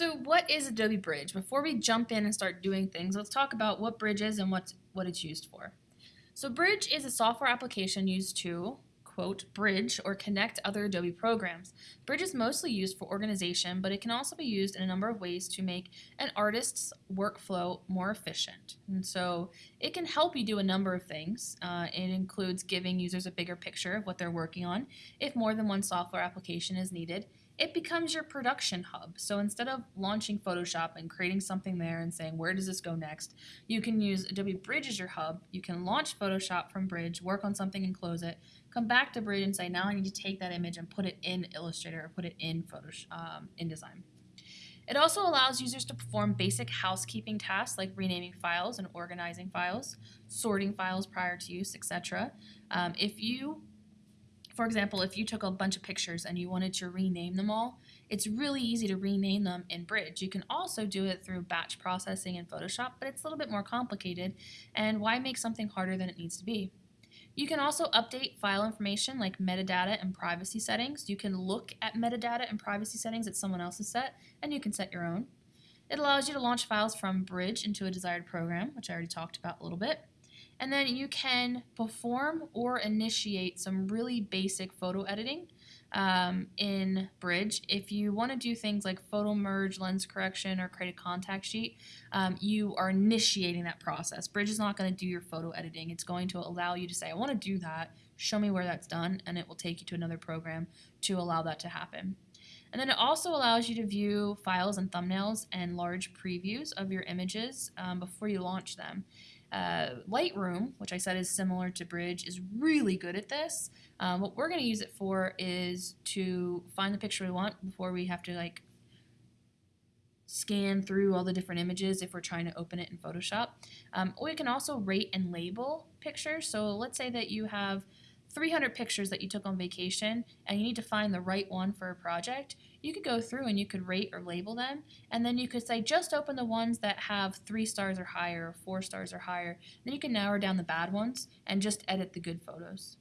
So what is Adobe Bridge? Before we jump in and start doing things, let's talk about what Bridge is and what's, what it's used for. So Bridge is a software application used to, quote, bridge or connect other Adobe programs. Bridge is mostly used for organization, but it can also be used in a number of ways to make an artist's workflow more efficient. And so it can help you do a number of things. Uh, it includes giving users a bigger picture of what they're working on if more than one software application is needed it becomes your production hub. So instead of launching Photoshop and creating something there and saying, where does this go next, you can use Adobe Bridge as your hub. You can launch Photoshop from Bridge, work on something and close it, come back to Bridge and say, now I need to take that image and put it in Illustrator or put it in Photoshop, um, InDesign. It also allows users to perform basic housekeeping tasks like renaming files and organizing files, sorting files prior to use, etc. Um, if you for example, if you took a bunch of pictures and you wanted to rename them all, it's really easy to rename them in Bridge. You can also do it through batch processing in Photoshop, but it's a little bit more complicated, and why make something harder than it needs to be? You can also update file information like metadata and privacy settings. You can look at metadata and privacy settings that someone else has set, and you can set your own. It allows you to launch files from Bridge into a desired program, which I already talked about a little bit. And then you can perform or initiate some really basic photo editing um, in Bridge. If you want to do things like photo merge, lens correction, or create a contact sheet, um, you are initiating that process. Bridge is not going to do your photo editing. It's going to allow you to say, I want to do that, show me where that's done, and it will take you to another program to allow that to happen. And then it also allows you to view files and thumbnails and large previews of your images um, before you launch them. Uh, Lightroom, which I said is similar to Bridge, is really good at this. Um, what we're going to use it for is to find the picture we want before we have to like scan through all the different images if we're trying to open it in Photoshop. Um, we can also rate and label pictures. So let's say that you have 300 pictures that you took on vacation and you need to find the right one for a project, you could go through and you could rate or label them and then you could say just open the ones that have three stars or higher or four stars or higher. Then you can narrow down the bad ones and just edit the good photos.